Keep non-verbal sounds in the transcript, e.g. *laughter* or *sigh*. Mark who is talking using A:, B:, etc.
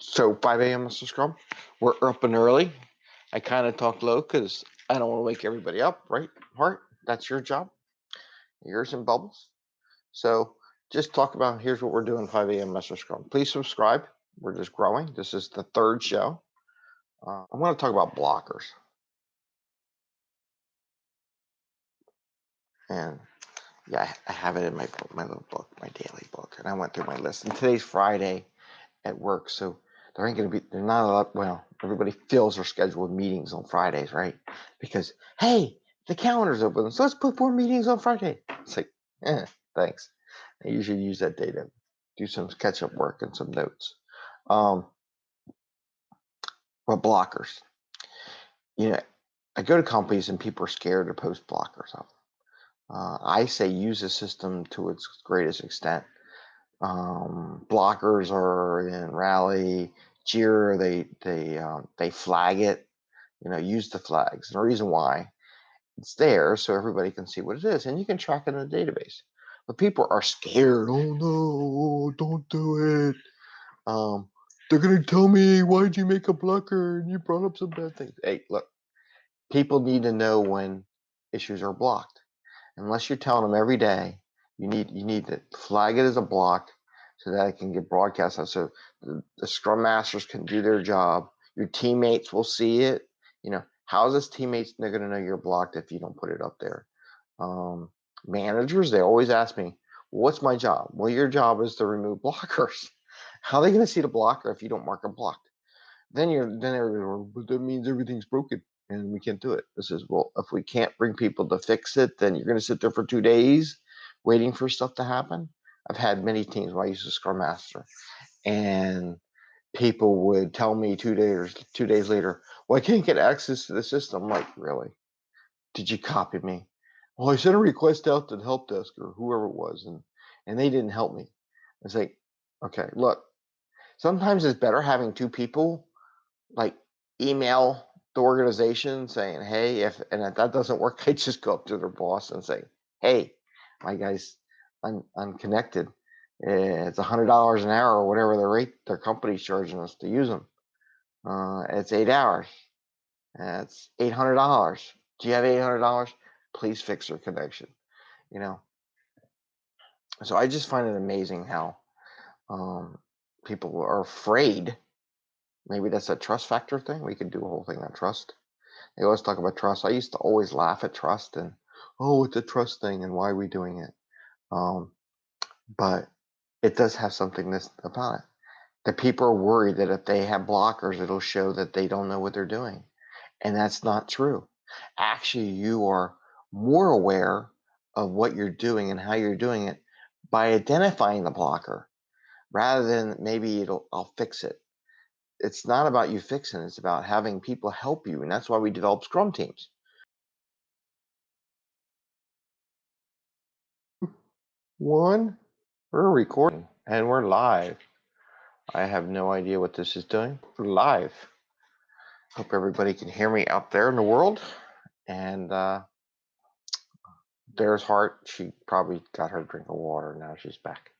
A: So 5 a.m. Mr. Scrum, we're up and early. I kind of talk low because I don't want to wake everybody up, right? Heart, that's your job. Yours and Bubbles. So just talk about here's what we're doing 5 a.m. Mr. Scrum. Please subscribe. We're just growing. This is the third show. Uh, I want to talk about blockers. And yeah, I have it in my book, my little book, my daily book. And I went through my list. And today's Friday at work. So there ain't going to be, there's not a lot, well, everybody fills their schedule with meetings on Fridays, right? Because, hey, the calendar's open, so let's put more meetings on Friday. It's like, eh, thanks. I usually use that data, do some catch up work and some notes. Um, but blockers, you know, I go to companies and people are scared to post blockers up. Uh, I say use the system to its greatest extent. Um, blockers are in Rally, Jira, they they um, they flag it. You know, use the flags. And the reason why it's there so everybody can see what it is, and you can track it in the database. But people are scared. Oh no, don't do it. Um, they're gonna tell me why'd you make a blocker and you brought up some bad things. Hey, look, people need to know when issues are blocked. Unless you're telling them every day, you need you need to flag it as a block so that it can get broadcast out. So the, the scrum masters can do their job. Your teammates will see it. You know, how's this teammates they're gonna know you're blocked if you don't put it up there? Um, managers, they always ask me, what's my job? Well, your job is to remove blockers. *laughs* How are they gonna see the blocker if you don't mark it blocked? Then you're then everybody, but that means everything's broken and we can't do it. This is well, if we can't bring people to fix it, then you're gonna sit there for two days waiting for stuff to happen. I've had many teams where I used to Scrum Master, and people would tell me two days two days later, "Well, I can't get access to the system." I'm like, really? Did you copy me? Well, I sent a request out to the help desk or whoever it was, and and they didn't help me. It's like, okay, look, sometimes it's better having two people like email the organization saying, hey, if and if that doesn't work, *laughs* I just go up to their boss and say, hey, my guy's un, unconnected. It's hundred dollars an hour or whatever the rate their company's charging us to use them. Uh, it's eight hours. It's eight hundred dollars. Do you have eight hundred dollars? Please fix your connection. You know. So I just find it amazing how um, people are afraid. Maybe that's a trust factor thing. We could do a whole thing on trust. They always talk about trust. I used to always laugh at trust and, oh, it's a trust thing and why are we doing it? Um, but it does have something this about it. The people are worried that if they have blockers, it'll show that they don't know what they're doing. And that's not true. Actually, you are more aware of what you're doing and how you're doing it by identifying the blocker rather than maybe it'll I'll fix it. It's not about you fixing, it's about having people help you. And that's why we develop scrum teams. One, we're recording and we're live. I have no idea what this is doing. We're live. Hope everybody can hear me out there in the world. And uh, there's Heart. She probably got her drink of water. Now she's back.